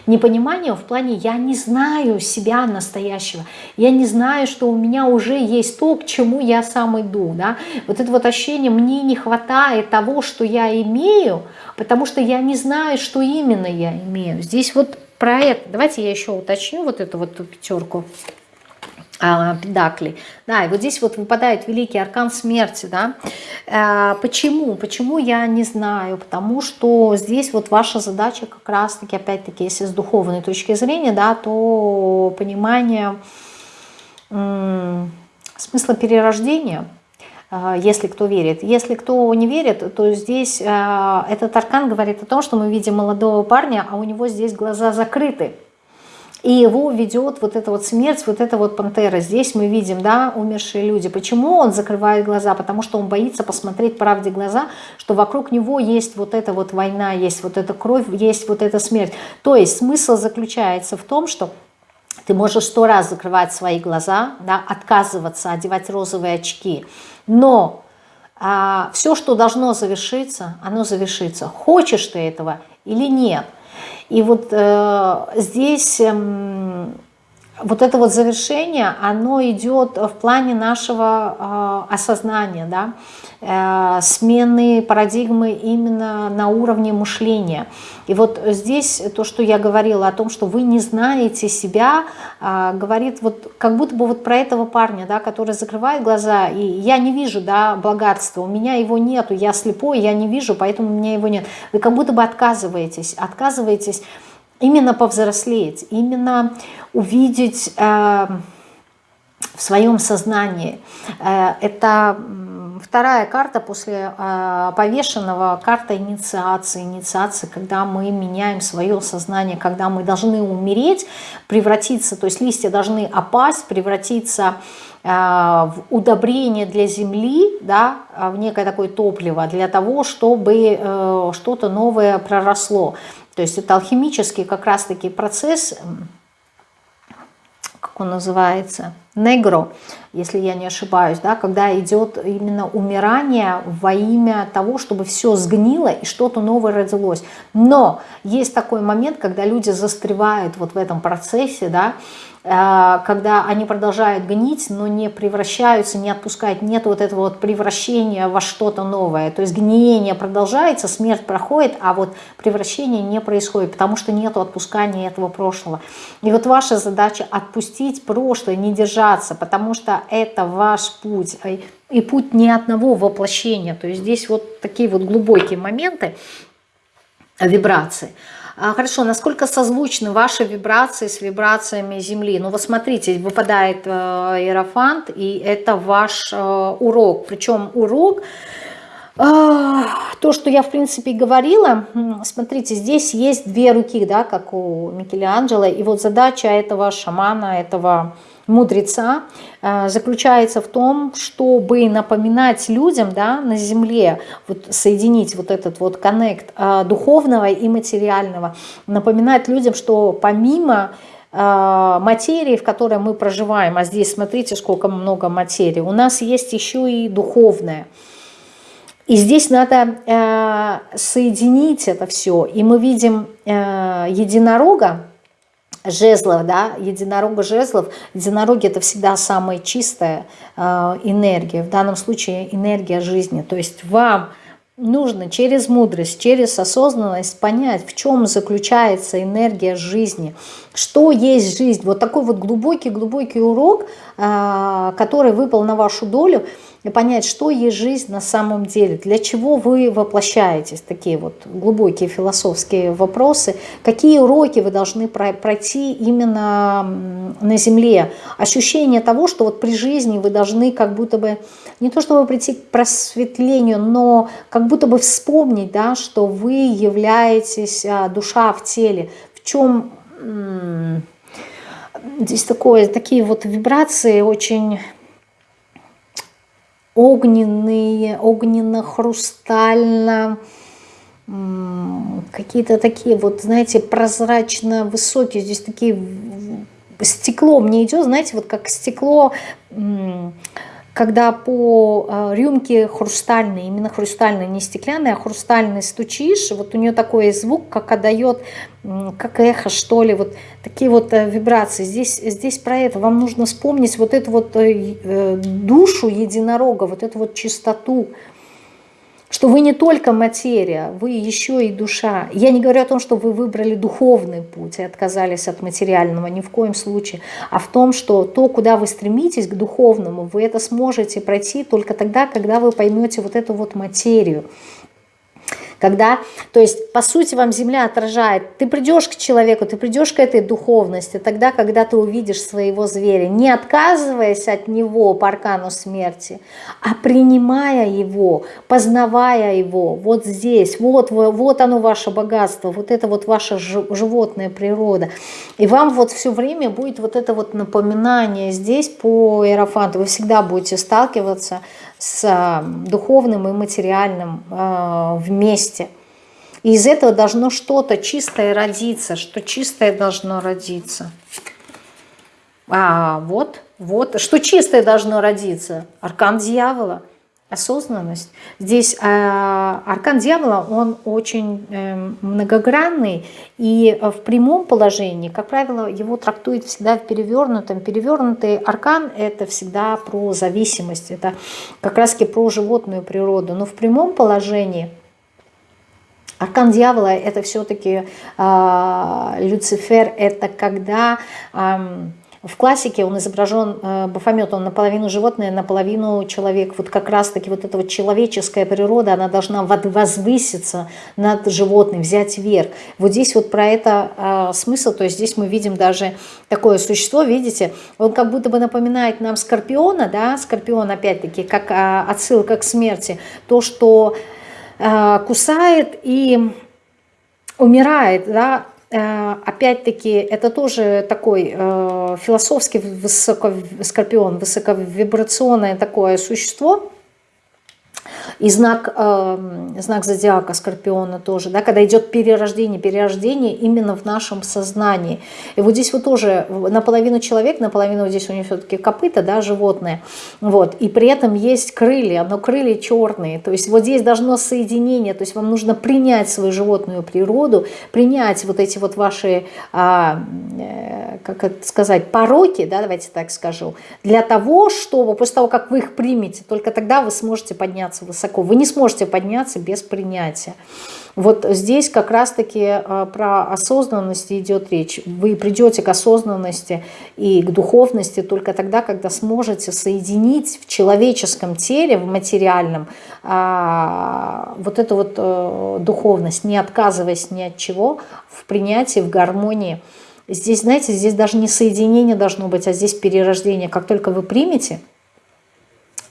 A: непониманием в плане «я не знаю себя настоящего», я не знаю, что у меня уже есть то, к чему я сам иду. Да? Вот это вот ощущение «мне не хватает того, что я имею», потому что я не знаю, что именно я имею. Здесь вот про это. Давайте я еще уточню вот эту вот пятерку а, педаклей. Да, и вот здесь вот выпадает великий аркан смерти, да. А, почему? Почему я не знаю? Потому что здесь вот ваша задача как раз-таки, опять-таки, если с духовной точки зрения, да, то понимание смысла перерождения, если кто верит. Если кто не верит, то здесь этот аркан говорит о том, что мы видим молодого парня, а у него здесь глаза закрыты. И его ведет вот эта вот смерть, вот эта вот пантера. Здесь мы видим, да, умершие люди. Почему он закрывает глаза? Потому что он боится посмотреть правде глаза, что вокруг него есть вот эта вот война, есть вот эта кровь, есть вот эта смерть. То есть смысл заключается в том, что ты можешь сто раз закрывать свои глаза, да, отказываться, одевать розовые очки. Но а, все, что должно завершиться, оно завершится. Хочешь ты этого или нет – и вот э, здесь э, вот это вот завершение, оно идет в плане нашего э, осознания, да, э, смены парадигмы именно на уровне мышления. И вот здесь то, что я говорила о том, что вы не знаете себя, э, говорит вот как будто бы вот про этого парня, да, который закрывает глаза, и я не вижу, да, богатства, у меня его нету, я слепой, я не вижу, поэтому у меня его нет. Вы как будто бы отказываетесь, отказываетесь именно повзрослеть, именно увидеть э, в своем сознании. Э, это вторая карта после э, повешенного, карта инициации. Инициации, когда мы меняем свое сознание, когда мы должны умереть, превратиться, то есть листья должны опасть, превратиться э, в удобрение для земли, да, в некое такое топливо, для того, чтобы э, что-то новое проросло. То есть это алхимический как раз-таки процесс, как он называется, негро, если я не ошибаюсь, да, когда идет именно умирание во имя того, чтобы все сгнило и что-то новое родилось. Но есть такой момент, когда люди застревают вот в этом процессе, да, Э, когда они продолжают гнить, но не превращаются, не отпускают, нет вот этого вот превращения во что-то новое. То есть гниение продолжается, смерть проходит, а вот превращение не происходит, потому что нет отпускания этого прошлого. И вот ваша задача отпустить прошлое, не держаться, потому что это ваш путь. И путь ни одного воплощения. То есть здесь вот такие вот глубокие моменты, вибрации. А, хорошо, насколько созвучны ваши вибрации с вибрациями Земли? Ну вот смотрите, выпадает э, Иерофант, и это ваш э, урок. Причем урок, э, то, что я в принципе говорила, смотрите, здесь есть две руки, да, как у Микеланджело, и вот задача этого шамана, этого мудреца э, заключается в том, чтобы напоминать людям да, на земле, вот соединить вот этот вот коннект э, духовного и материального, напоминать людям, что помимо э, материи, в которой мы проживаем, а здесь смотрите, сколько много материи, у нас есть еще и духовное. И здесь надо э, соединить это все. И мы видим э, единорога, жезлов, да, единорога жезлов. Единороги это всегда самая чистая э, энергия, в данном случае энергия жизни. То есть вам нужно через мудрость, через осознанность понять, в чем заключается энергия жизни, что есть жизнь. Вот такой вот глубокий-глубокий урок, э, который выпал на вашу долю – и понять, что есть жизнь на самом деле, для чего вы воплощаетесь, такие вот глубокие философские вопросы, какие уроки вы должны пройти именно на Земле. Ощущение того, что вот при жизни вы должны как будто бы, не то чтобы прийти к просветлению, но как будто бы вспомнить, да, что вы являетесь а, душа в теле, в чем здесь такое, такие вот вибрации очень огненные, огненно-хрустально, какие-то такие вот, знаете, прозрачно высокие, здесь такие стекло мне идет, знаете, вот как стекло когда по а, рюмке хрустальной, именно хрустальной, не стеклянной, а хрустальной стучишь, вот у нее такой звук, как отдает, как эхо, что ли, вот такие вот э, вибрации. Здесь, здесь про это. Вам нужно вспомнить вот эту вот э, э, душу единорога, вот эту вот чистоту, что вы не только материя, вы еще и душа. Я не говорю о том, что вы выбрали духовный путь и отказались от материального, ни в коем случае, а в том, что то, куда вы стремитесь, к духовному, вы это сможете пройти только тогда, когда вы поймете вот эту вот материю, когда, то есть, по сути, вам Земля отражает, ты придешь к человеку, ты придешь к этой духовности, тогда, когда ты увидишь своего зверя, не отказываясь от него по аркану смерти, а принимая его, познавая его, вот здесь, вот, вот оно ваше богатство, вот это вот ваша животная природа. И вам вот все время будет вот это вот напоминание здесь по Иерофанту, вы всегда будете сталкиваться с э, духовным и материальным э, вместе. И из этого должно что-то чистое родиться, что чистое должно родиться. А вот, вот, что чистое должно родиться? Аркан дьявола – осознанность. Здесь э, аркан дьявола, он очень э, многогранный, и в прямом положении, как правило, его трактует всегда в перевернутом. Перевернутый аркан – это всегда про зависимость, это как раз-таки про животную природу. Но в прямом положении аркан дьявола – это все-таки э, Люцифер, это когда… Э, в классике он изображен, э, Бафомет, он наполовину животное, наполовину человек. Вот как раз-таки вот эта вот человеческая природа, она должна возвыситься над животным, взять верх. Вот здесь вот про это э, смысл, то есть здесь мы видим даже такое существо, видите, он как будто бы напоминает нам Скорпиона, да, Скорпион опять-таки, как э, отсылка к смерти, то, что э, кусает и умирает, да, опять-таки, это тоже такой э, философский высоко, скорпион, высоковибрационное такое существо, и знак, э, знак зодиака Скорпиона тоже, да, когда идет перерождение, перерождение именно в нашем сознании. И вот здесь вот тоже наполовину человек, наполовину здесь у него все-таки копыта, да, животное. Вот. И при этом есть крылья, но крылья черные. То есть вот здесь должно соединение, то есть вам нужно принять свою животную природу, принять вот эти вот ваши, а, э, как это сказать, пороки, да, давайте так скажу, для того, чтобы после того, как вы их примете, только тогда вы сможете подняться высоко. Вы не сможете подняться без принятия. Вот здесь как раз-таки э, про осознанность идет речь. Вы придете к осознанности и к духовности только тогда, когда сможете соединить в человеческом теле, в материальном, а, вот эту вот э, духовность, не отказываясь ни от чего, в принятии, в гармонии. Здесь, знаете, здесь даже не соединение должно быть, а здесь перерождение. Как только вы примете –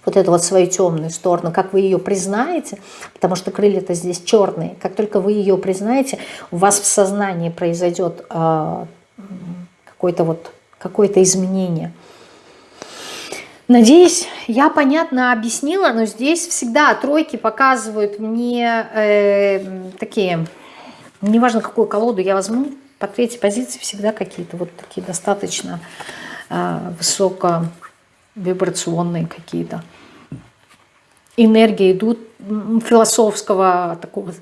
A: вот эту вот свою темную сторону, как вы ее признаете, потому что крылья-то здесь черные, как только вы ее признаете, у вас в сознании произойдет э, какое-то вот какое-то изменение. Надеюсь, я понятно объяснила, но здесь всегда тройки показывают мне э, такие, неважно какую колоду я возьму, по третьей позиции всегда какие-то вот такие достаточно э, высоко вибрационные какие-то энергии идут философского такого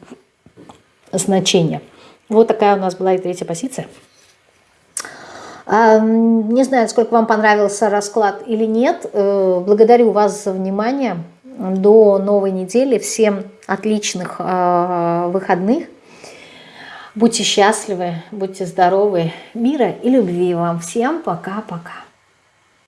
A: значения. Вот такая у нас была и третья позиция. Не знаю, сколько вам понравился расклад или нет. Э, благодарю вас за внимание. До новой недели. Всем отличных а, выходных. Будьте счастливы, будьте здоровы. Мира и любви вам. Всем пока-пока.